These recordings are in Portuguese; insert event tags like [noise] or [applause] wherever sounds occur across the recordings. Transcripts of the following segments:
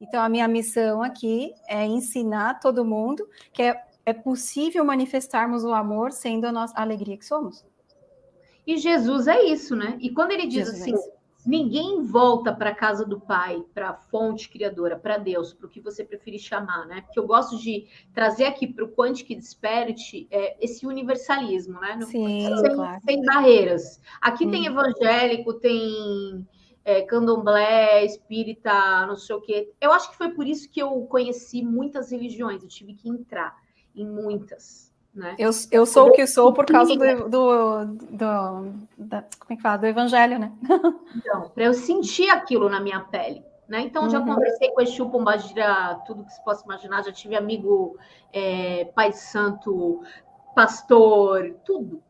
Então, a minha missão aqui é ensinar todo mundo que é, é possível manifestarmos o amor sendo a nossa a alegria que somos. E Jesus é isso, né? E quando ele diz Jesus é assim, é ninguém volta para a casa do Pai, para a fonte criadora, para Deus, para o que você preferir chamar, né? Porque eu gosto de trazer aqui para o Quantic Desperte é, esse universalismo, né? Sim, sem, claro. sem barreiras. Aqui hum. tem evangélico, tem é, candomblé, espírita, não sei o quê. Eu acho que foi por isso que eu conheci muitas religiões, eu tive que entrar em muitas. Né? Eu, eu sou o que sou por causa do, do, do, da, como é que fala? do evangelho, né? [laughs] Então, para eu sentir aquilo na minha pele. Né? Então, já uhum. conversei com Exu Pombagira, tudo que se possa imaginar, já tive amigo é, pai santo, pastor, tudo,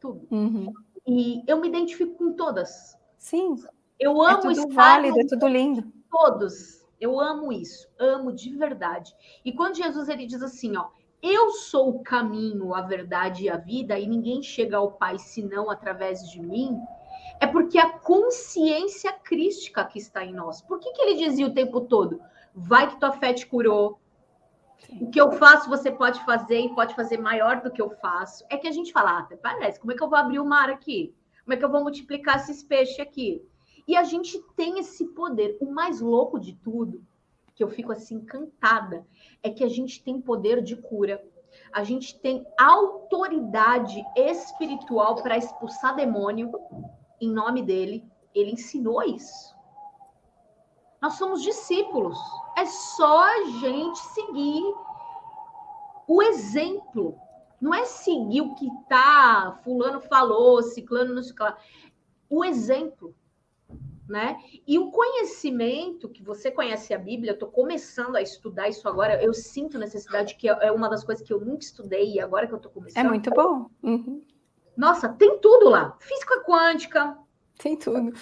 tudo. Uhum. E eu me identifico com todas. Sim. Eu é amo é tudo válido, é tudo lindo. Todos. Eu amo isso, amo de verdade. E quando Jesus ele diz assim, ó, eu sou o caminho, a verdade e a vida, e ninguém chega ao Pai senão através de mim, é porque a consciência crística que está em nós. Por que, que ele dizia o tempo todo? Vai que tua fé te curou. O que eu faço, você pode fazer e pode fazer maior do que eu faço. É que a gente fala, ah, parece, como é que eu vou abrir o mar aqui? Como é que eu vou multiplicar esses peixes aqui? E a gente tem esse poder. O mais louco de tudo, que eu fico assim encantada, é que a gente tem poder de cura. A gente tem autoridade espiritual para expulsar demônio em nome dele. Ele ensinou isso. Nós somos discípulos. É só a gente seguir o exemplo. Não é seguir o que tá, fulano falou, ciclano não sei o exemplo né? E o conhecimento que você conhece a Bíblia, eu estou começando a estudar isso agora, eu sinto necessidade que é uma das coisas que eu nunca estudei e agora que eu estou começando. É muito bom. Uhum. Nossa, tem tudo lá. Física quântica. Tem tudo.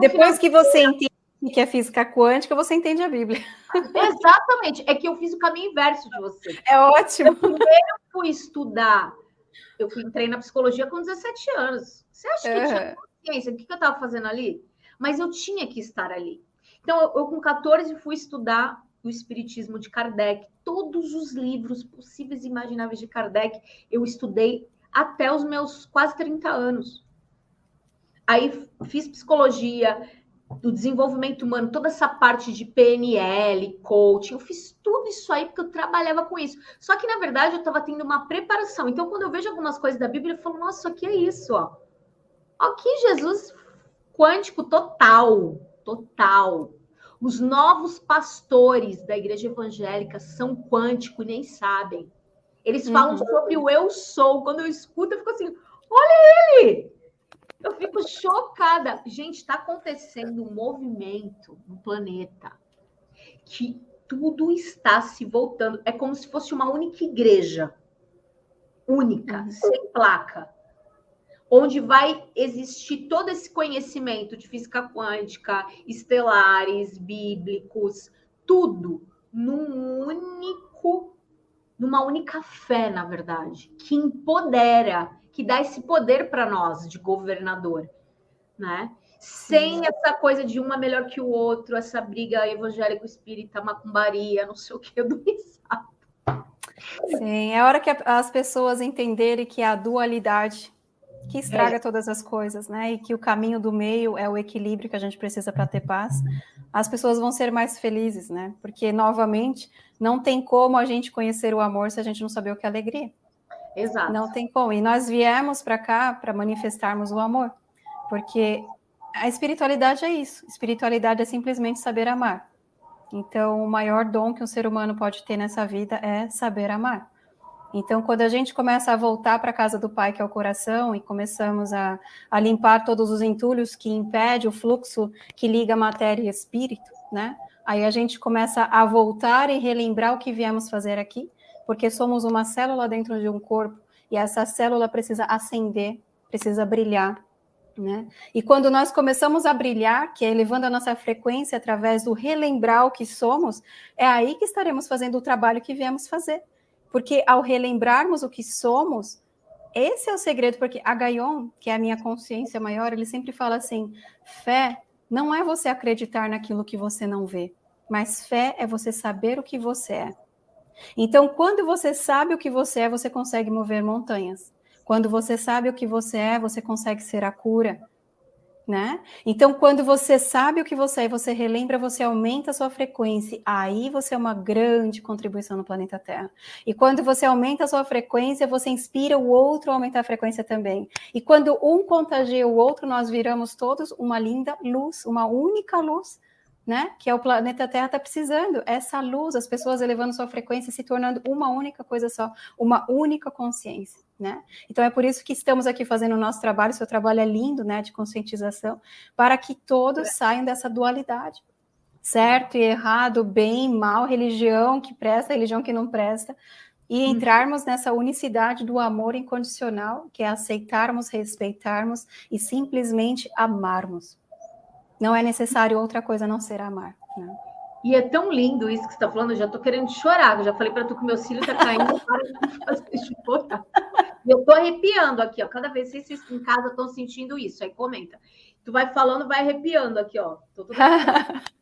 Depois que você entende que é física quântica, você entende a Bíblia. [laughs] Exatamente. É que eu fiz o caminho inverso de você. É ótimo. Eu primeiro fui estudar, eu fui, entrei na psicologia com 17 anos. Você acha que uhum. tinha consciência? O que eu estava fazendo ali? Mas eu tinha que estar ali. Então, eu, eu com 14 fui estudar o Espiritismo de Kardec, todos os livros possíveis e imagináveis de Kardec, eu estudei até os meus quase 30 anos. Aí fiz psicologia, do desenvolvimento humano, toda essa parte de PNL, coaching, eu fiz tudo isso aí porque eu trabalhava com isso. Só que, na verdade, eu estava tendo uma preparação. Então, quando eu vejo algumas coisas da Bíblia, eu falo, nossa, aqui é isso, ó. Aqui Jesus quântico total, total. Os novos pastores da igreja evangélica são quântico e nem sabem. Eles falam uhum. sobre o eu sou. Quando eu escuto, eu fico assim: olha ele! Eu fico chocada. Gente, está acontecendo um movimento no planeta que tudo está se voltando. É como se fosse uma única igreja. Única, uhum. sem placa onde vai existir todo esse conhecimento de física quântica, estelares, bíblicos, tudo num único, numa única fé, na verdade, que empodera, que dá esse poder para nós de governador, né? Sem essa coisa de uma melhor que o outro, essa briga evangélico espírita, macumbaria, não sei o que, [laughs] do Sim, é hora que as pessoas entenderem que a dualidade que estraga é. todas as coisas, né? E que o caminho do meio é o equilíbrio que a gente precisa para ter paz. As pessoas vão ser mais felizes, né? Porque novamente não tem como a gente conhecer o amor se a gente não saber o que é alegria. Exato. Não tem como. E nós viemos para cá para manifestarmos o amor, porque a espiritualidade é isso. Espiritualidade é simplesmente saber amar. Então, o maior dom que um ser humano pode ter nessa vida é saber amar. Então, quando a gente começa a voltar para a casa do Pai, que é o coração, e começamos a, a limpar todos os entulhos que impedem o fluxo que liga matéria e espírito, né? Aí a gente começa a voltar e relembrar o que viemos fazer aqui, porque somos uma célula dentro de um corpo, e essa célula precisa acender, precisa brilhar, né? E quando nós começamos a brilhar, que é elevando a nossa frequência através do relembrar o que somos, é aí que estaremos fazendo o trabalho que viemos fazer. Porque ao relembrarmos o que somos, esse é o segredo, porque a Gaion, que é a minha consciência maior, ele sempre fala assim: fé não é você acreditar naquilo que você não vê. mas fé é você saber o que você é. Então, quando você sabe o que você é, você consegue mover montanhas. Quando você sabe o que você é, você consegue ser a cura né? Então, quando você sabe o que você é, você relembra, você aumenta a sua frequência, aí você é uma grande contribuição no planeta Terra. E quando você aumenta a sua frequência, você inspira o outro a aumentar a frequência também. E quando um contagia o outro, nós viramos todos uma linda luz, uma única luz, né? Que é o planeta Terra está precisando. Essa luz, as pessoas elevando sua frequência, se tornando uma única coisa só, uma única consciência né? Então é por isso que estamos aqui fazendo o nosso trabalho, seu trabalho é lindo, né, de conscientização, para que todos é. saiam dessa dualidade, certo e errado, bem, mal, religião que presta, religião que não presta, e uhum. entrarmos nessa unicidade do amor incondicional, que é aceitarmos, respeitarmos e simplesmente amarmos. Não é necessário outra coisa a não ser amar. Né? E é tão lindo isso que você está falando, eu já estou querendo chorar. Eu já falei para tu que meu cílio está caindo, [laughs] para de fazer chorar. Eu estou arrepiando aqui, ó. Cada vez que vocês em casa estão sentindo isso, aí comenta. Tu vai falando, vai arrepiando aqui, ó. Tô tudo... [laughs]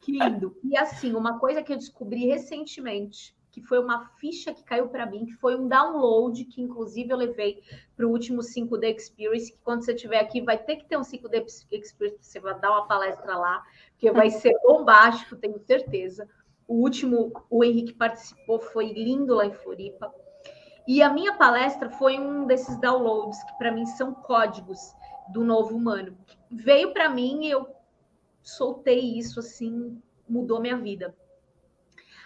que lindo. E assim, uma coisa que eu descobri recentemente, que foi uma ficha que caiu para mim, que foi um download que inclusive eu levei para o último 5D Experience, que quando você estiver aqui vai ter que ter um 5D Experience, você vai dar uma palestra lá, porque vai [laughs] ser bombástico, tenho certeza. O último, o Henrique participou, foi lindo lá em Floripa. E a minha palestra foi um desses downloads que para mim são códigos do novo humano. Veio para mim e eu soltei isso assim, mudou minha vida.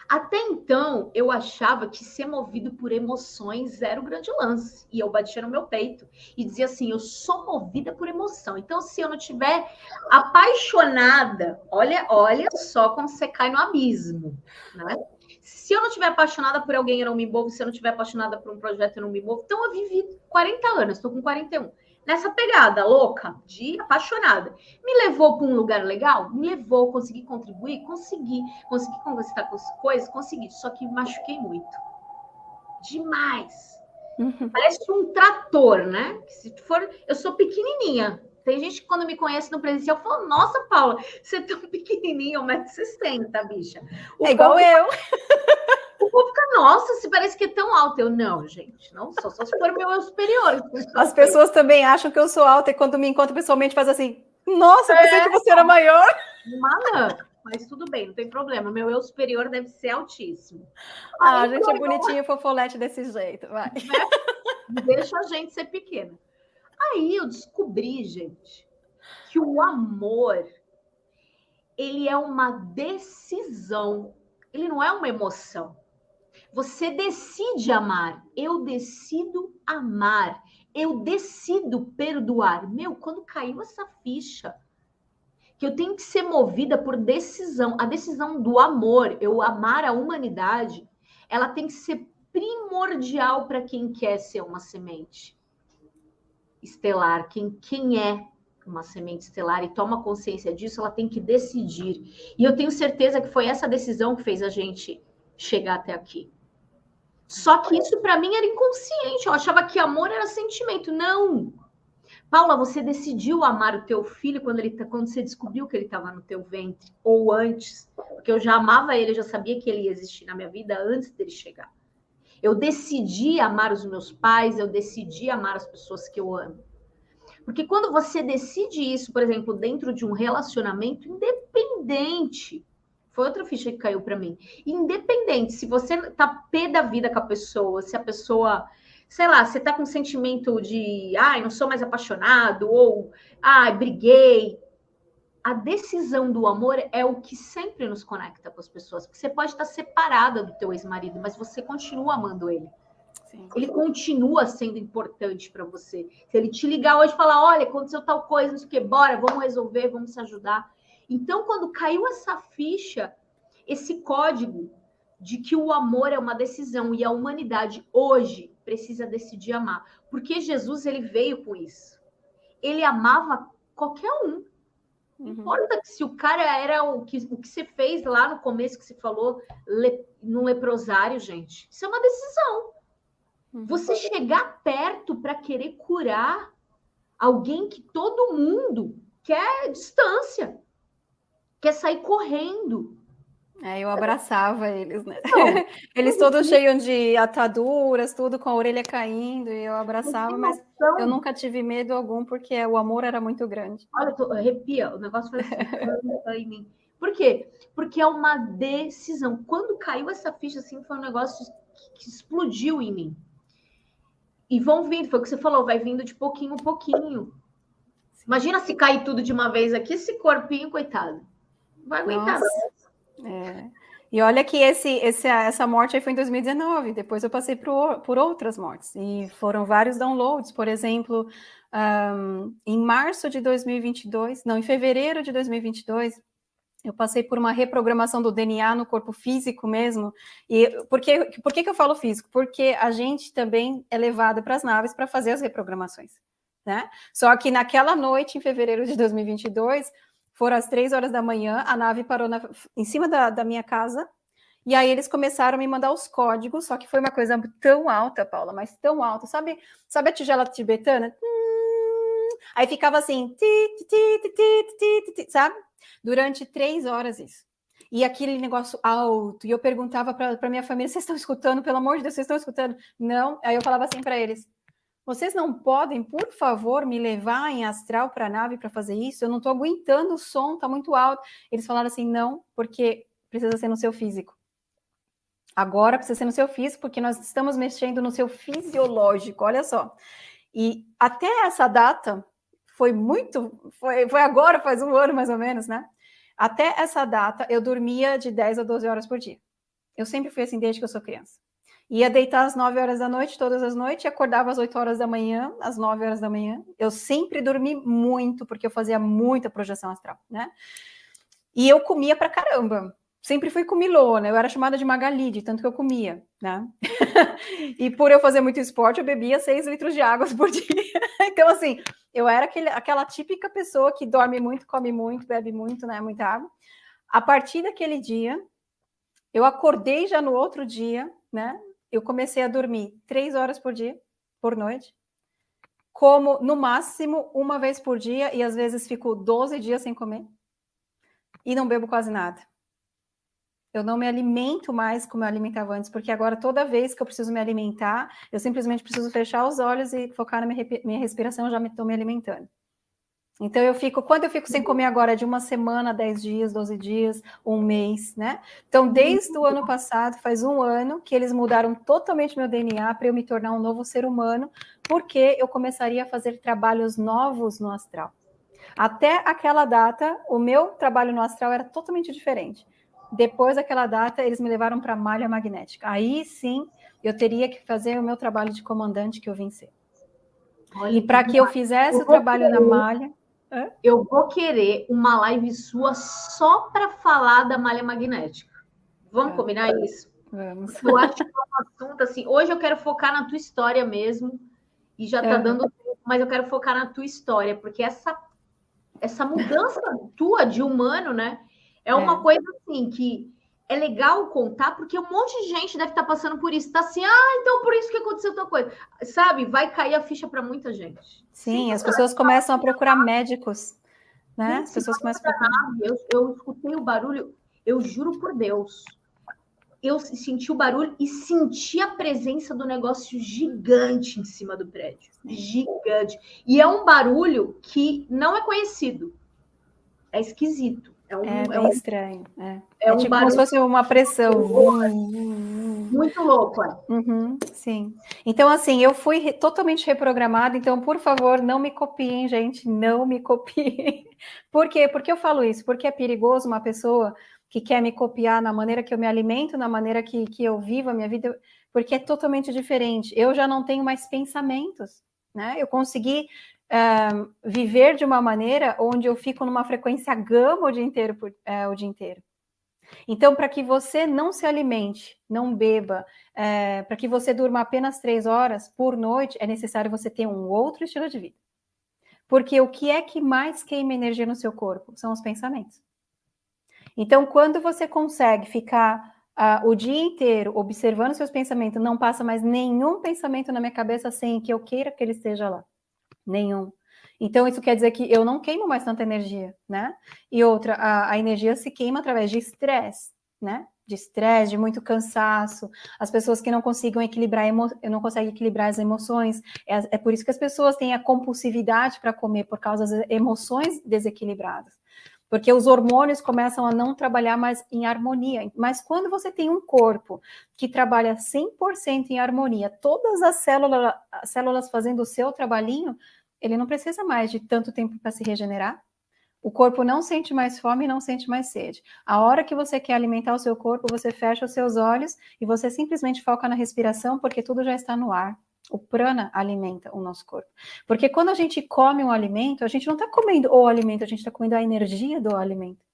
Até então, eu achava que ser movido por emoções era o grande lance. E eu batia no meu peito e dizia assim: eu sou movida por emoção. Então, se eu não tiver apaixonada, olha, olha só como você cai no abismo, né? Se eu não tiver apaixonada por alguém, eu não me envolvo. Se eu não tiver apaixonada por um projeto, eu não me envolvo. Então, eu vivi 40 anos, estou com 41 nessa pegada louca de apaixonada. Me levou para um lugar legal? Me levou, consegui contribuir? Consegui. Consegui conversar com as coisas? Consegui. Só que machuquei muito. Demais. Uhum. Parece um trator, né? Se for, eu sou pequenininha. Tem gente que quando me conhece no presencial fala: Nossa, Paula, você é tão pequenininha, 1,60m, bicha. O é igual eu. [laughs] [laughs] Povo fica, nossa, se parece que é tão alta. Eu, não, gente, não sou, só se for meu eu superior. As pessoas também acham que eu sou alta e quando me encontram pessoalmente faz assim, nossa, eu pensei é, que você era maior. Malã, mas tudo bem, não tem problema. Meu eu superior deve ser altíssimo. Ah, a gente é bonitinho e fofolete desse jeito, vai. Né? Deixa a gente ser pequena. Aí eu descobri, gente, que o amor ele é uma decisão, ele não é uma emoção. Você decide amar. Eu decido amar. Eu decido perdoar. Meu, quando caiu essa ficha, que eu tenho que ser movida por decisão, a decisão do amor, eu amar a humanidade, ela tem que ser primordial para quem quer ser uma semente estelar, quem, quem é uma semente estelar e toma consciência disso, ela tem que decidir. E eu tenho certeza que foi essa decisão que fez a gente chegar até aqui. Só que isso para mim era inconsciente. Eu achava que amor era sentimento. Não. Paula, você decidiu amar o teu filho quando ele tá, quando você descobriu que ele estava no teu ventre ou antes, porque eu já amava ele, eu já sabia que ele ia existir na minha vida antes dele chegar. Eu decidi amar os meus pais, eu decidi amar as pessoas que eu amo. Porque quando você decide isso, por exemplo, dentro de um relacionamento independente, foi outra ficha que caiu para mim. Independente, se você tá pé da vida com a pessoa, se a pessoa, sei lá, você tá com um sentimento de, ai, não sou mais apaixonado, ou, ai, briguei, a decisão do amor é o que sempre nos conecta com as pessoas. Porque você pode estar separada do teu ex-marido, mas você continua amando ele. Sim. Ele continua sendo importante para você. Se ele te ligar hoje e falar, olha, aconteceu tal coisa, não sei o que, bora, vamos resolver, vamos se ajudar. Então, quando caiu essa ficha, esse código de que o amor é uma decisão e a humanidade hoje precisa decidir amar. Porque Jesus, ele veio com isso. Ele amava qualquer um. Não uhum. importa se o cara era o que, o que você fez lá no começo que você falou le, no leprosário, gente. Isso é uma decisão. Uhum. Você chegar perto para querer curar alguém que todo mundo quer distância, quer sair correndo. É, eu abraçava eles, né? Não, [laughs] eles todos cheios de ataduras, tudo com a orelha caindo, e eu abraçava, mas eu nunca tive medo algum, porque o amor era muito grande. Olha, tô, arrepia, o negócio foi assim, [laughs] em mim. Por quê? Porque é uma decisão. Quando caiu essa ficha, assim, foi um negócio que explodiu em mim. E vão vindo, foi o que você falou, vai vindo de pouquinho em pouquinho. Imagina se cair tudo de uma vez aqui, esse corpinho, coitado. Vai aguentar. É. E olha que esse, esse, essa morte aí foi em 2019, depois eu passei por, por outras mortes, e foram vários downloads, por exemplo, um, em março de 2022, não, em fevereiro de 2022, eu passei por uma reprogramação do DNA no corpo físico mesmo. E por que, por que, que eu falo físico? Porque a gente também é levado para as naves para fazer as reprogramações. Né? Só que naquela noite, em fevereiro de 2022, foram às três horas da manhã, a nave parou na, em cima da, da minha casa, e aí eles começaram a me mandar os códigos, só que foi uma coisa tão alta, Paula, mas tão alta. Sabe, sabe a tigela tibetana? Aí ficava assim, sabe? Durante três horas isso. E aquele negócio alto. E eu perguntava para minha família: vocês estão escutando? Pelo amor de Deus, vocês estão escutando? Não. Aí eu falava assim para eles: vocês não podem, por favor, me levar em astral para a nave para fazer isso? Eu não estou aguentando o som, está muito alto. Eles falaram assim: não, porque precisa ser no seu físico. Agora precisa ser no seu físico, porque nós estamos mexendo no seu fisiológico, olha só. E até essa data, foi muito, foi, foi agora, faz um ano mais ou menos, né? Até essa data, eu dormia de 10 a 12 horas por dia. Eu sempre fui assim desde que eu sou criança. Ia deitar às 9 horas da noite, todas as noites, e acordava às 8 horas da manhã, às 9 horas da manhã. Eu sempre dormi muito, porque eu fazia muita projeção astral, né? E eu comia pra caramba sempre fui comilona, eu era chamada de Magali, de tanto que eu comia, né? [laughs] e por eu fazer muito esporte, eu bebia 6 litros de água por dia. [laughs] então, assim, eu era aquele, aquela típica pessoa que dorme muito, come muito, bebe muito, né? Muita água. A partir daquele dia, eu acordei já no outro dia, né? Eu comecei a dormir três horas por dia, por noite, como no máximo uma vez por dia, e às vezes fico 12 dias sem comer, e não bebo quase nada eu não me alimento mais como eu alimentava antes, porque agora toda vez que eu preciso me alimentar, eu simplesmente preciso fechar os olhos e focar na minha, minha respiração, eu já estou me, me alimentando. Então eu fico, quando eu fico sem comer agora, de uma semana, 10 dias, 12 dias, um mês, né? Então, desde o ano passado, faz um ano que eles mudaram totalmente meu DNA para eu me tornar um novo ser humano, porque eu começaria a fazer trabalhos novos no astral. Até aquela data, o meu trabalho no astral era totalmente diferente. Depois daquela data, eles me levaram para a malha magnética. Aí sim, eu teria que fazer o meu trabalho de comandante que eu vencer. E para que eu fizesse o trabalho na malha. Eu vou querer uma live sua só para falar da malha magnética. Vamos é. combinar isso? Vamos. Eu acho que é um assunto assim. Hoje eu quero focar na tua história mesmo. E já está é. dando tempo, mas eu quero focar na tua história, porque essa, essa mudança tua de humano, né? É uma é. coisa assim que é legal contar, porque um monte de gente deve estar tá passando por isso. Tá assim, ah, então por isso que aconteceu tal coisa. Sabe, vai cair a ficha para muita gente. Sim, Sim as pessoas começam a procurar médicos, né? As pessoas começam a procurar. Eu, eu escutei o barulho, eu juro por Deus. Eu senti o barulho e senti a presença do negócio gigante em cima do prédio. Gigante. E é um barulho que não é conhecido. É esquisito. É, um, é bem é estranho. É, é, é um tipo como se fosse uma pressão. Muito louco, é. Uhum, sim. Então, assim, eu fui re totalmente reprogramada, então, por favor, não me copiem, gente, não me copiem. [laughs] Por quê? Por que eu falo isso? Porque é perigoso uma pessoa que quer me copiar na maneira que eu me alimento, na maneira que, que eu vivo a minha vida, porque é totalmente diferente. Eu já não tenho mais pensamentos, né? Eu consegui viver de uma maneira onde eu fico numa frequência gama o dia inteiro, por, uh, o dia inteiro. Então, para que você não se alimente, não beba, uh, para que você durma apenas três horas por noite, é necessário você ter um outro estilo de vida. Porque o que é que mais queima energia no seu corpo? São os pensamentos. Então, quando você consegue ficar uh, o dia inteiro observando seus pensamentos, não passa mais nenhum pensamento na minha cabeça sem que eu queira que ele esteja lá nenhum. Então, isso quer dizer que eu não queimo mais tanta energia, né? E outra, a, a energia se queima através de estresse. né? De estresse, de muito cansaço, as pessoas que não conseguem equilibrar, emo... não conseguem equilibrar as emoções. É, é por isso que as pessoas têm a compulsividade para comer, por causa das emoções desequilibradas. Porque os hormônios começam a não trabalhar mais em harmonia. Mas quando você tem um corpo que trabalha 100% em harmonia, todas as células, as células fazendo o seu trabalhinho, ele não precisa mais de tanto tempo para se regenerar, o corpo não sente mais fome, não sente mais sede. A hora que você quer alimentar o seu corpo, você fecha os seus olhos e você simplesmente foca na respiração, porque tudo já está no ar. O prana alimenta o nosso corpo. Porque quando a gente come um alimento, a gente não está comendo o alimento, a gente está comendo a energia do alimento.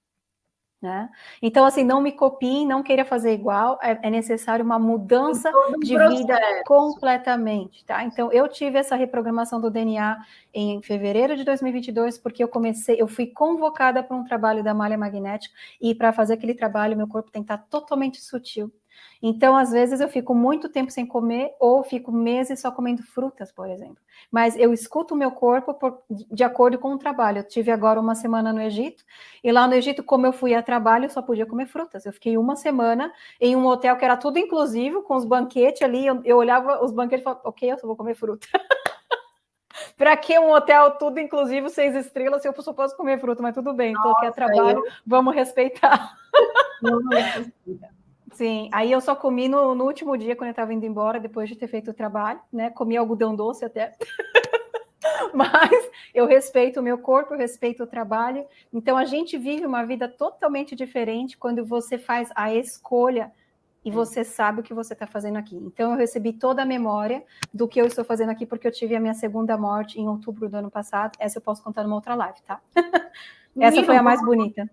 Né? Então, assim, não me copiem, não queira fazer igual, é, é necessário uma mudança de processo. vida completamente, tá? Então, eu tive essa reprogramação do DNA em fevereiro de 2022, porque eu comecei, eu fui convocada para um trabalho da malha magnética, e para fazer aquele trabalho, meu corpo tem que estar totalmente sutil, então, às vezes, eu fico muito tempo sem comer ou fico meses só comendo frutas, por exemplo. Mas eu escuto o meu corpo por, de acordo com o trabalho. Eu tive agora uma semana no Egito, e lá no Egito, como eu fui a trabalho, eu só podia comer frutas. Eu fiquei uma semana em um hotel que era tudo inclusivo, com os banquetes ali. Eu, eu olhava os banquetes e falava, ok, eu só vou comer fruta. [laughs] Para que um hotel tudo inclusivo, seis estrelas, se eu só posso comer fruta? Mas tudo bem, estou aqui a trabalho, eu... vamos respeitar. Não, não Sim, aí eu só comi no, no último dia, quando eu estava indo embora, depois de ter feito o trabalho, né? Comi algodão doce até. [laughs] Mas eu respeito o meu corpo, eu respeito o trabalho. Então a gente vive uma vida totalmente diferente quando você faz a escolha e você sabe o que você está fazendo aqui. Então eu recebi toda a memória do que eu estou fazendo aqui, porque eu tive a minha segunda morte em outubro do ano passado. Essa eu posso contar numa outra live, tá? [laughs] Essa foi a mais bonita.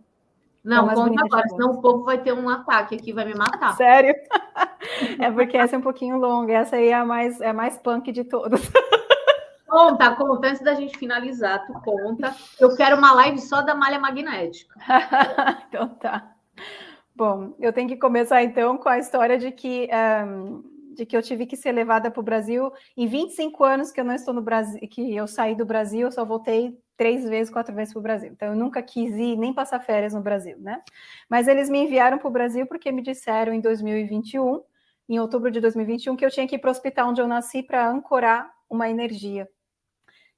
Não, conta agora, senão o povo vai ter um ataque aqui, vai me matar. Sério? [laughs] É porque essa é um pouquinho longa, essa aí é a mais, é a mais punk de todas. [laughs] Conta, conta, antes da gente finalizar, tu conta. Eu quero uma live só da malha magnética. [laughs] então tá. Bom, eu tenho que começar então com a história de que, um, de que eu tive que ser levada para o Brasil. Em 25 anos que eu não estou no Brasil, que eu saí do Brasil, eu só voltei três vezes, quatro vezes para o Brasil. Então, eu nunca quis ir nem passar férias no Brasil, né? Mas eles me enviaram para o Brasil porque me disseram em 2021, em outubro de 2021, que eu tinha que ir para o hospital onde eu nasci para ancorar uma energia.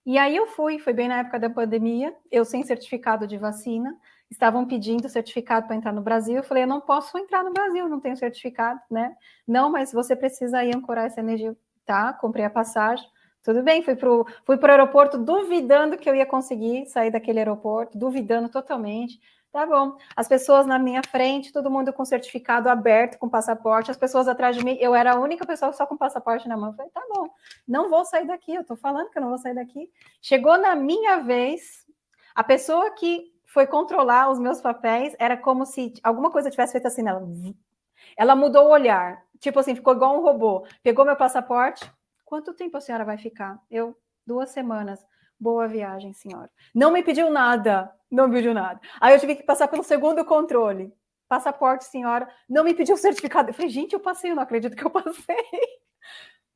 E aí eu fui, foi bem na época da pandemia, eu sem certificado de vacina, estavam pedindo certificado para entrar no Brasil, eu falei, eu não posso entrar no Brasil, não tenho certificado, né? Não, mas você precisa ir ancorar essa energia, tá? Comprei a passagem, tudo bem, fui para o fui pro aeroporto duvidando que eu ia conseguir sair daquele aeroporto, duvidando totalmente. Tá bom. As pessoas na minha frente, todo mundo com certificado aberto, com passaporte, as pessoas atrás de mim, eu era a única pessoa só com passaporte na mão. Eu falei, tá bom, não vou sair daqui, eu tô falando que eu não vou sair daqui. Chegou na minha vez, a pessoa que foi controlar os meus papéis, era como se alguma coisa tivesse feito assim nela. Ela mudou o olhar, tipo assim, ficou igual um robô. Pegou meu passaporte, Quanto tempo a senhora vai ficar? Eu, duas semanas. Boa viagem, senhora. Não me pediu nada, não me pediu nada. Aí eu tive que passar pelo segundo controle. Passaporte, senhora, não me pediu certificado. Eu falei, gente, eu passei, eu não acredito que eu passei.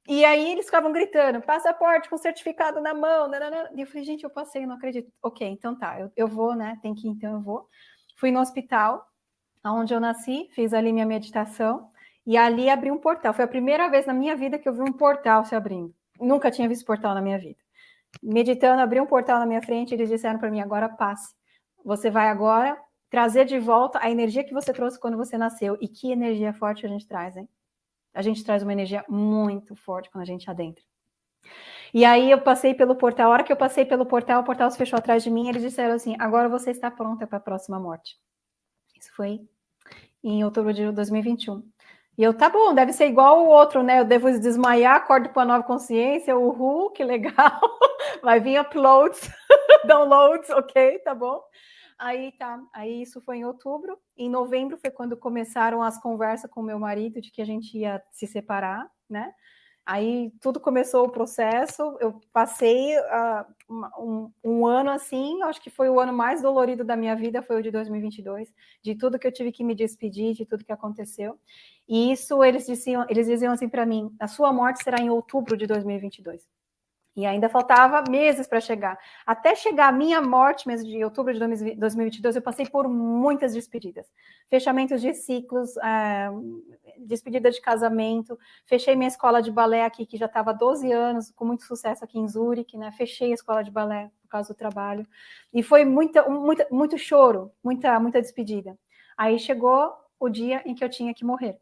E aí eles ficavam gritando, passaporte com certificado na mão. Nanana. E eu falei, gente, eu passei, eu não acredito. Ok, então tá, eu, eu vou, né? Tem que ir, então eu vou. Fui no hospital, onde eu nasci, fiz ali minha meditação. E ali abri um portal. Foi a primeira vez na minha vida que eu vi um portal se abrindo. Nunca tinha visto portal na minha vida. Meditando, abri um portal na minha frente e eles disseram para mim: agora passe. Você vai agora trazer de volta a energia que você trouxe quando você nasceu. E que energia forte a gente traz, hein? A gente traz uma energia muito forte quando a gente adentra. E aí eu passei pelo portal. A hora que eu passei pelo portal, o portal se fechou atrás de mim. Eles disseram assim: agora você está pronta para a próxima morte. Isso foi em outubro de 2021. E eu, tá bom, deve ser igual o outro, né? Eu devo desmaiar, acordo para a nova consciência, uhul, que legal. [laughs] Vai vir uploads, [laughs] downloads, ok, tá bom. Aí tá, aí isso foi em outubro. Em novembro foi quando começaram as conversas com meu marido de que a gente ia se separar, né? Aí tudo começou o processo, eu passei uh, um, um, ano assim, acho que foi o ano mais dolorido da minha vida, foi o de 2022, de tudo que eu tive que me despedir, de tudo que aconteceu. E isso eles diziam, eles diziam assim para mim: a sua morte será em outubro de 2022. E ainda faltava meses para chegar. Até chegar a minha morte, mês de outubro de 2022, eu passei por muitas despedidas. Fechamentos de ciclos, é, despedida de casamento, fechei minha escola de balé aqui, que já estava há 12 anos, com muito sucesso aqui em Zurique, né? Fechei a escola de balé por causa do trabalho. E foi muita, muita, muito choro, muita, muita despedida. Aí chegou o dia em que eu tinha que morrer.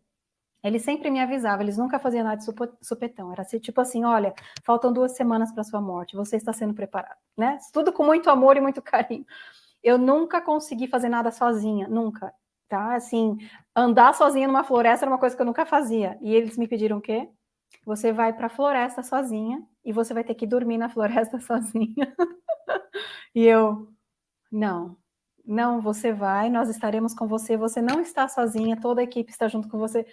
Eles sempre me avisavam, eles nunca faziam nada de supetão. Era tipo assim: olha, faltam duas semanas para sua morte, você está sendo preparado, né? Tudo com muito amor e muito carinho. Eu nunca consegui fazer nada sozinha, nunca, tá? Assim, andar sozinha numa floresta era uma coisa que eu nunca fazia. E eles me pediram o quê? Você vai para a floresta sozinha e você vai ter que dormir na floresta [laughs] sozinha. e eu, não, não, você vai, nós estaremos com você, você não está sozinha, toda a equipe está junto com você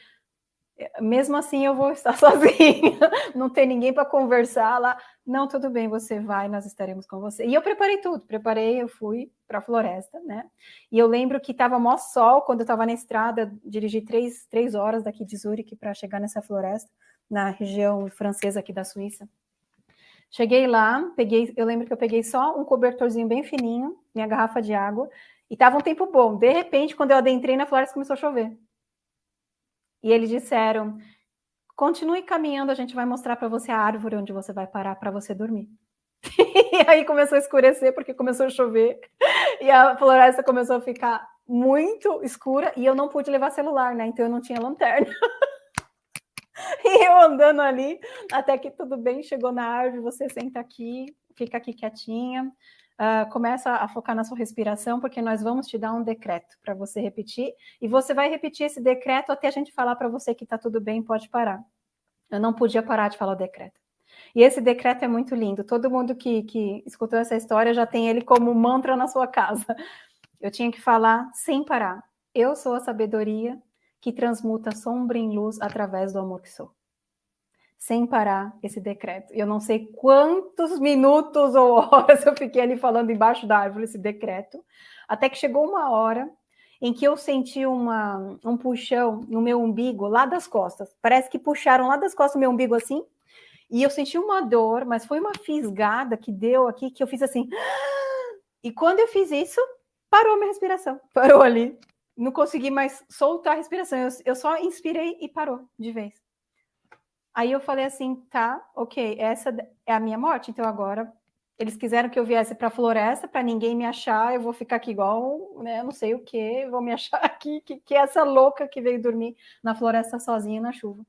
mesmo assim eu vou estar [laughs] sozinha, não tem ninguém para conversar lá. Não, tudo bem, você vai, nós estaremos com você. E eu preparei tudo, preparei, eu fui para a floresta, né? E eu lembro que estava mó sol quando eu estava na estrada, dirigi três, três horas daqui de Zurique para chegar nessa floresta, na região francesa aqui da Suíça. Cheguei lá, peguei, eu lembro que eu peguei só um cobertorzinho bem fininho, minha garrafa de água, e estava um tempo bom. De repente, quando eu adentrei na floresta, começou a chover. E eles disseram: continue caminhando, a gente vai mostrar para você a árvore onde você vai parar para você dormir. [laughs] e aí começou a escurecer porque começou a chover e a floresta começou a ficar muito escura e eu não pude levar celular, né? Então eu não tinha lanterna. [laughs] e eu andando ali, até que tudo bem, chegou na árvore, você senta aqui, fica aqui quietinha, uh, começa a focar na sua respiração, porque nós vamos te dar um decreto para você repetir, e você vai repetir esse decreto até a gente falar para você que está tudo bem, pode parar. Eu não podia parar de falar o decreto. E esse decreto é muito lindo. Todo mundo que, que escutou essa história já tem ele como mantra na sua casa. Eu tinha que falar sem parar. Eu sou a sabedoria que transmuta sombra em luz através do amor que sou sem parar esse decreto. Eu não sei quantos minutos ou [laughs] horas eu fiquei ali falando embaixo da árvore esse decreto, até que chegou uma hora em que eu senti uma, um puxão no meu umbigo, lá das costas. Parece que puxaram lá das costas o meu umbigo assim, e eu senti uma dor, mas foi uma fisgada que deu aqui, que eu fiz assim. [gasps] E quando eu fiz isso, parou a minha respiração. [laughs] Parou ali. Não consegui mais soltar a respiração. Eu, eu só inspirei e parou de vez. Aí eu falei assim, tá, ok, essa é a minha morte, então agora eles quiseram que eu viesse para a floresta para ninguém me achar, eu vou ficar aqui igual, né, não sei o que, vou me [laughs] achar aqui, que, que é essa louca que veio dormir na floresta sozinha na chuva.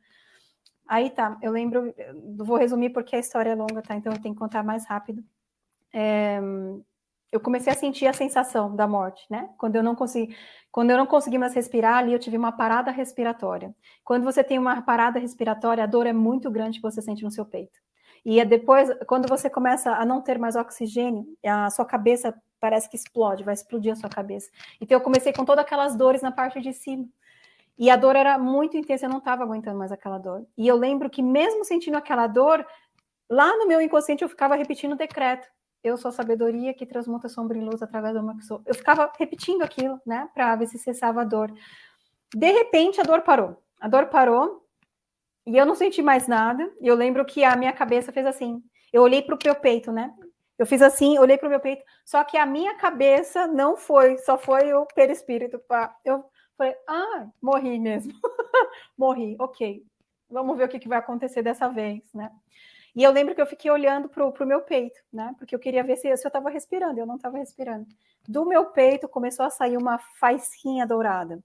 Aí tá, eu lembro, vou resumir porque a história é longa, tá? Então eu tenho que contar mais rápido. É, eu comecei a sentir a sensação da morte, né? Quando eu não consegui, quando eu não consegui mais respirar, ali eu tive uma parada respiratória. Quando você tem uma parada respiratória, a dor é muito grande que você sente no seu peito. E é depois, quando você começa a não ter mais oxigênio, a sua cabeça parece que explode, vai explodir a sua cabeça. Então eu comecei com todas aquelas dores na parte de cima. E a dor era muito intensa, eu não estava aguentando mais aquela dor. E eu lembro que mesmo sentindo aquela dor, lá no meu inconsciente eu ficava repetindo o decreto eu sou a sabedoria que transmuta sombra em luz através do que sou. Eu ficava repetindo aquilo, né, para ver se cessava a dor. De repente, a dor parou. A dor parou e eu não senti mais nada. E eu lembro que a minha cabeça fez assim. Eu olhei para o meu peito, né? Eu fiz assim, olhei para o meu peito. Só que a minha cabeça não foi, só foi o perispírito. Pra... Eu falei, ah, morri mesmo. [laughs] morri, ok. Vamos ver o que, que vai acontecer dessa vez, né? E eu lembro que eu fiquei olhando para o meu peito, né? Porque eu queria ver se, se eu estava respirando, eu não estava respirando. Do meu peito começou a sair uma faísquinha dourada.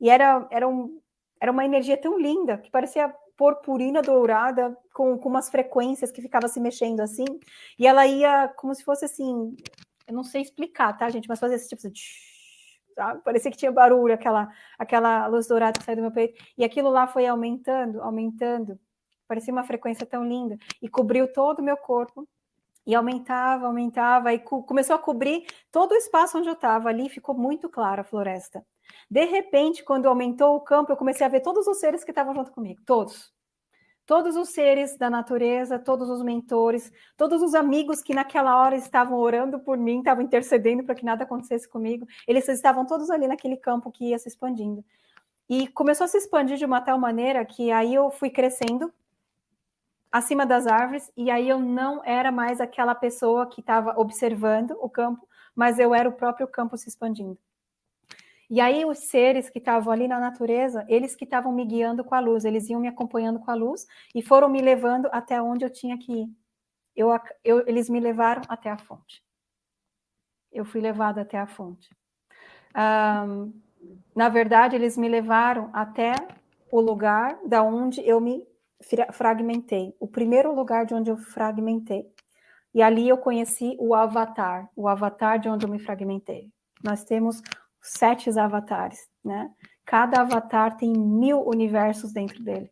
E era, era, um, era uma energia tão linda que parecia purpurina dourada com, com umas frequências que ficava se mexendo assim. E ela ia como se fosse assim, eu não sei explicar, tá, gente? Mas fazia esse tipo de. Sabe? Parecia que tinha barulho, aquela, aquela luz dourada que saiu do meu peito. E aquilo lá foi aumentando, aumentando parecia uma frequência tão linda, e cobriu todo o meu corpo, e aumentava, aumentava, e começou a cobrir todo o espaço onde eu estava, ali ficou muito clara a floresta. De repente, quando aumentou o campo, eu comecei a ver todos os seres que estavam junto comigo, todos. Todos os seres da natureza, todos os mentores, todos os amigos que naquela hora estavam orando por mim, estavam intercedendo para que nada acontecesse comigo, eles estavam todos ali naquele campo que ia se expandindo. E começou a se expandir de uma tal maneira que aí eu fui crescendo, acima das árvores, e aí eu não era mais aquela pessoa que estava observando o campo, mas eu era o próprio campo se expandindo. E aí os seres que estavam ali na natureza, eles que estavam me guiando com a luz, eles iam me acompanhando com a luz e foram me levando até onde eu tinha que ir. Eu, eu, eles me levaram até a fonte. Eu fui levada até a fonte. Um, na verdade, eles me levaram até o lugar da onde eu me fragmentei, o primeiro lugar de onde eu fragmentei. E ali eu conheci o avatar, o avatar de onde eu me fragmentei. Nós temos sete avatares, né? Cada avatar tem mil universos dentro dele.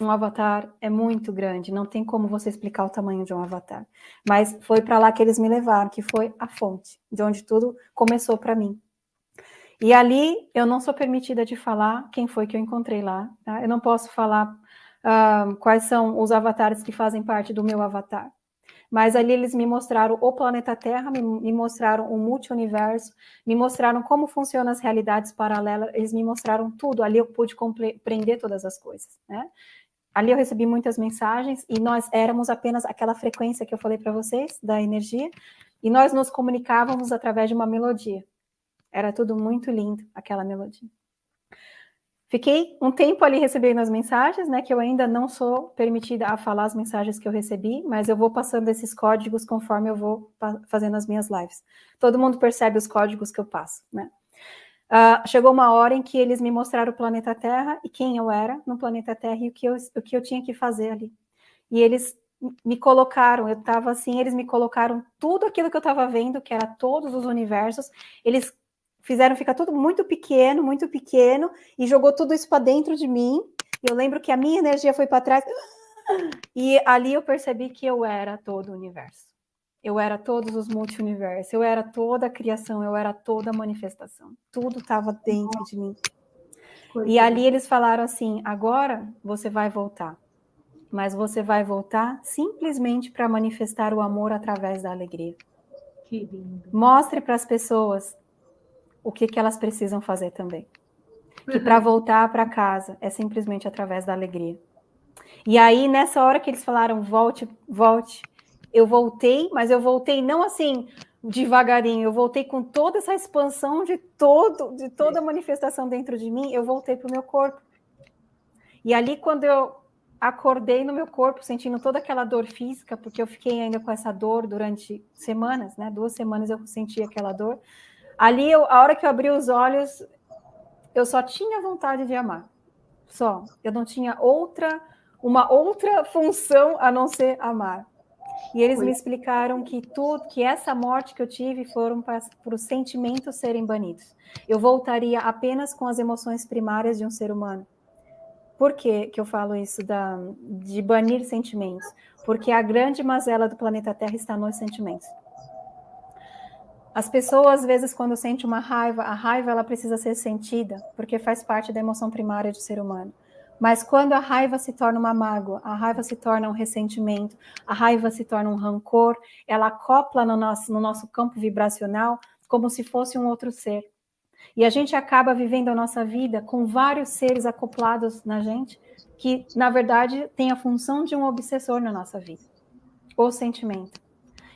Um avatar é muito grande, não tem como você explicar o tamanho de um avatar. Mas foi para lá que eles me levaram, que foi a fonte, de onde tudo começou para mim. E ali eu não sou permitida de falar quem foi que eu encontrei lá. Tá? Eu não posso falar uh, quais são os avatares que fazem parte do meu avatar. Mas ali eles me mostraram o planeta Terra, me, me mostraram o multiverso, me mostraram como funcionam as realidades paralelas, eles me mostraram tudo. Ali eu pude compreender todas as coisas, né? Ali eu recebi muitas mensagens e nós éramos apenas aquela frequência que eu falei para vocês, da energia, e nós nos comunicávamos através de uma melodia. Era tudo muito lindo, aquela melodia. Fiquei um tempo ali recebendo as mensagens, né? Que eu ainda não sou permitida a falar as mensagens que eu recebi, mas eu vou passando esses códigos conforme eu vou fazendo as minhas lives. Todo mundo percebe os códigos que eu passo, né? Uh, chegou uma hora em que eles me mostraram o planeta Terra e quem eu era no planeta Terra e o que eu, o que eu tinha que fazer ali. E eles me colocaram, eu estava assim, eles me colocaram tudo aquilo que eu estava vendo, que era todos os universos, eles fizeram ficar tudo muito pequeno, muito pequeno, e jogou tudo isso para dentro de mim. Eu lembro que a minha energia foi para trás, e ali eu percebi que eu era todo o universo. Eu era todos os multiversos, eu era toda a criação, eu era toda a manifestação. Tudo estava dentro de mim. E ali eles falaram assim: agora você vai voltar, mas você vai voltar simplesmente para manifestar o amor através da alegria. Que lindo. Mostre para as pessoas o que, que elas precisam fazer também. Que para voltar para casa é simplesmente através da alegria. E aí, nessa hora que eles falaram, volte, volte, eu voltei, mas eu voltei não assim devagarinho, eu voltei com toda essa expansão de todo, de toda a manifestação dentro de mim, eu voltei para o meu corpo. E ali, quando eu acordei no meu corpo, sentindo toda aquela dor física, porque eu fiquei ainda com essa dor durante semanas, né? Duas semanas eu senti aquela dor. Ali, eu, a hora que eu abri os olhos, eu só tinha vontade de amar. Só. Eu não tinha outra, uma outra função a não ser amar. E eles me explicaram que tudo, que essa morte que eu tive foram para, para os sentimentos serem banidos. Eu voltaria apenas com as emoções primárias de um ser humano. Por que, que eu falo isso da, de banir sentimentos? Porque a grande mazela do planeta Terra está nos sentimentos. As pessoas, às vezes, quando sentem uma raiva, a raiva ela precisa ser sentida, porque faz parte da emoção primária do ser humano. Mas quando a raiva se torna uma mágoa, a raiva se torna um ressentimento, a raiva se torna um rancor, ela acopla no nosso, no nosso campo vibracional como se fosse um outro ser. E a gente acaba vivendo a nossa vida com vários seres acoplados na gente, que, na verdade, tem a função de um obsessor na nossa vida. O sentimento.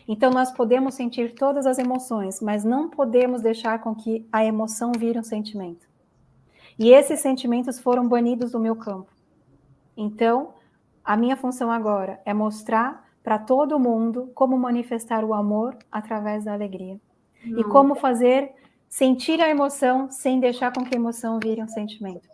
Então, nós podemos sentir todas as emoções, mas não podemos deixar com que a emoção vire um sentimento. E esses sentimentos foram banidos do meu campo. Então, a minha função agora é mostrar para todo mundo como manifestar o amor através da alegria. E como fazer sentir a emoção sem deixar com que a emoção vire um sentimento.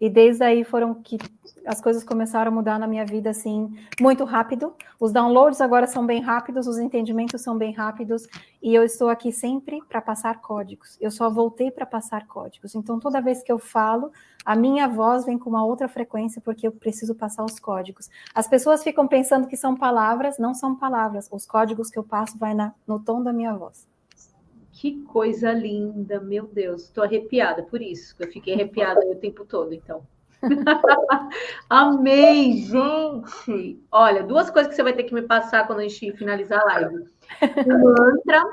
E desde aí foram que as coisas começaram a mudar na minha vida assim muito rápido. Os downloads agora são bem rápidos, os entendimentos são bem rápidos e eu estou aqui sempre para passar códigos. Eu só voltei para passar códigos. Então toda vez que eu falo, a minha voz vem com uma outra frequência porque eu preciso passar os códigos. As pessoas ficam pensando que são palavras, não são palavras. Os códigos que eu passo vai na, no tom da minha voz. Que coisa linda, meu Deus, estou arrepiada por isso, eu fiquei arrepiada o tempo todo, então. [laughs] Amei, gente! Olha, duas coisas que você vai ter que me passar quando a gente finalizar a live: o mantra,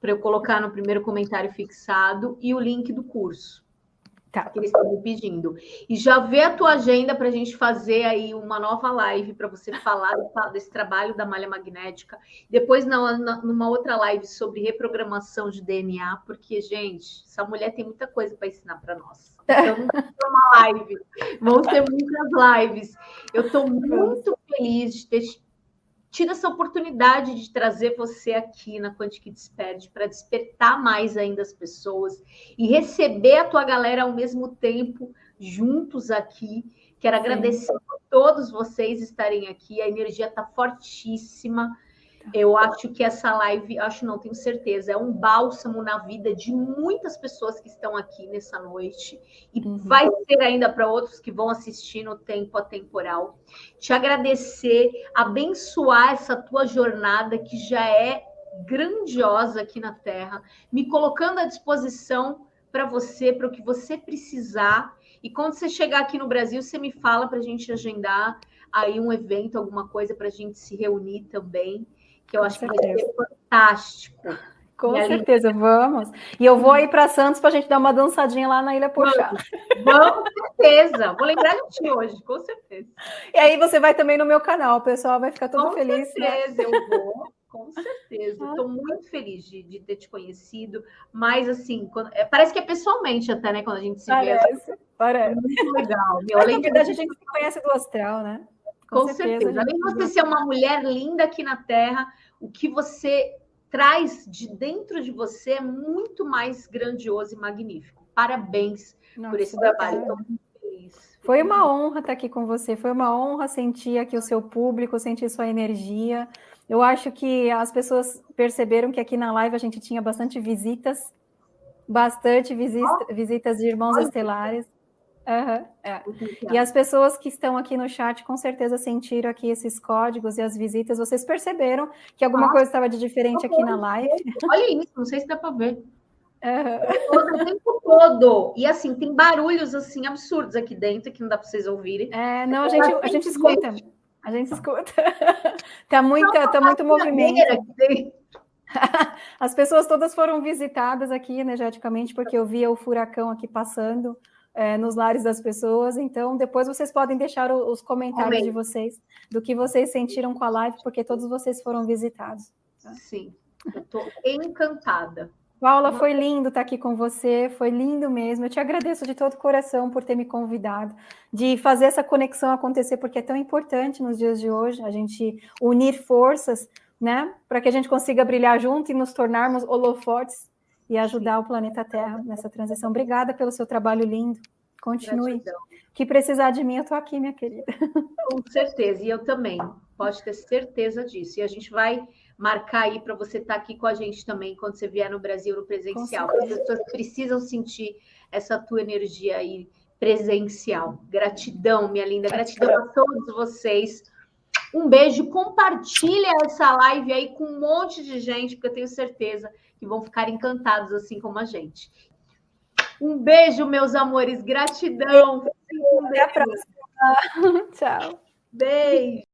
para eu colocar no primeiro comentário fixado, e o link do curso. Tá. Que eles estão me pedindo. E já vê a tua agenda para a gente fazer aí uma nova live para você falar desse trabalho da malha magnética. Depois, na, na, numa outra live sobre reprogramação de DNA, porque, gente, essa mulher tem muita coisa para ensinar para nós. Então, uma live. Vão ter muitas lives. Eu estou muito feliz de ter tido essa oportunidade de trazer você aqui na Quantic Desperte para despertar mais ainda as pessoas e receber a tua galera ao mesmo tempo juntos aqui. Quero Sim. agradecer a todos vocês estarem aqui. A energia está fortíssima. Eu acho que essa live, acho não, tenho certeza, é um bálsamo na vida de muitas pessoas que estão aqui nessa noite e uhum. vai ser ainda para outros que vão assistir no tempo atemporal. Te agradecer, abençoar essa tua jornada que já é grandiosa aqui na Terra, me colocando à disposição para você, para o que você precisar. E quando você chegar aqui no Brasil, você me fala para a gente agendar aí um evento, alguma coisa para a gente se reunir também que eu acho que vai ser fantástico. Com e certeza, ali... vamos. E eu vou aí para Santos para a gente dar uma dançadinha lá na Ilha Pochá. Vamos, com certeza. Vou lembrar de ti hoje, com certeza. E aí você vai também no meu canal, o pessoal vai ficar todo com feliz. Com né? certeza, né? eu vou. Com certeza, estou ah. muito feliz de, de, ter te conhecido, mas assim, quando, é, parece que é pessoalmente até, né, quando a gente se parece, vê. Parece, Muito legal. [laughs] Meu, além na verdade, de... a gente se conhece do astral, né? Com, com certeza. certeza. Além de você ser uma mulher linda aqui na Terra, o que você traz de dentro de você é muito mais grandioso e magnífico. Parabéns Nossa, por esse trabalho. Estou muito feliz. Foi uma honra estar aqui com você, foi uma honra sentir aqui o seu público, sentir sua energia. Eu acho que as pessoas perceberam que aqui na live a gente tinha bastante visitas, bastante visita, visitas de irmãos estelares. Uhum, é. E as pessoas que estão aqui no chat com certeza sentiram aqui esses códigos e as visitas. Vocês perceberam que alguma Nossa, coisa estava de diferente aqui na live? Olha isso, não sei se dá para ver. Uhum. O tempo todo. E assim, tem barulhos assim absurdos aqui dentro que não dá para vocês ouvirem. É, não, a gente, a gente escuta. A gente escuta. [laughs] tá muito, tá muito movimento. [laughs] As pessoas todas foram visitadas aqui energeticamente, porque eu via o furacão aqui passando é, nos lares das pessoas. Então, depois vocês podem deixar os comentários Amém. de vocês, do que vocês sentiram com a live, porque todos vocês foram visitados. Tá? Sim, eu estou encantada. Paula, foi lindo estar aqui com você, foi lindo mesmo. Eu te agradeço de todo o coração por ter me convidado, de fazer essa conexão acontecer, porque é tão importante nos dias de hoje a gente unir forças, né, para que a gente consiga brilhar junto e nos tornarmos holofotes e ajudar o planeta Terra nessa transição. Obrigada pelo seu trabalho lindo. Continue. Gratidão. Que precisar de mim, eu estou aqui, minha querida. Com certeza, e eu também. Pode ter certeza disso. E a gente vai marcar aí para você estar tá aqui com a gente também quando você vier no Brasil no presencial. As pessoas precisam sentir essa tua energia aí presencial. Gratidão, minha linda. Gratidão a todos vocês. Um beijo. Compartilha essa live aí com um monte de gente, porque eu tenho certeza que vão ficar encantados assim como a gente. Um beijo, meus amores, gratidão. Até a próxima. [laughs] Tchau. Beijo.